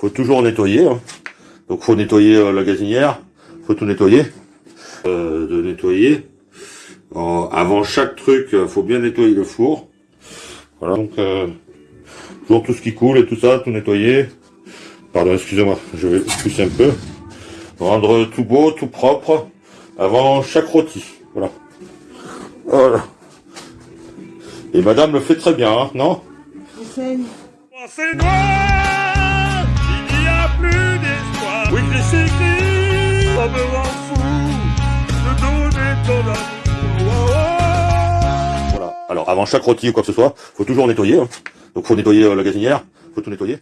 faut toujours nettoyer. hein. Donc faut nettoyer euh, la gazinière, faut tout nettoyer. Euh, de nettoyer. Euh, avant chaque truc, euh, faut bien nettoyer le four. Voilà, donc euh, toujours tout ce qui coule et tout ça, tout nettoyer. Pardon, excusez-moi, je vais pousser un peu. Rendre tout beau, tout propre avant chaque rôti. Voilà. Voilà. Et madame le fait très bien, hein, non? Enseigne. Voilà. Alors avant chaque rôti ou quoi que ce soit, faut toujours nettoyer. hein. Donc faut nettoyer euh, la gazinière, faut tout nettoyer.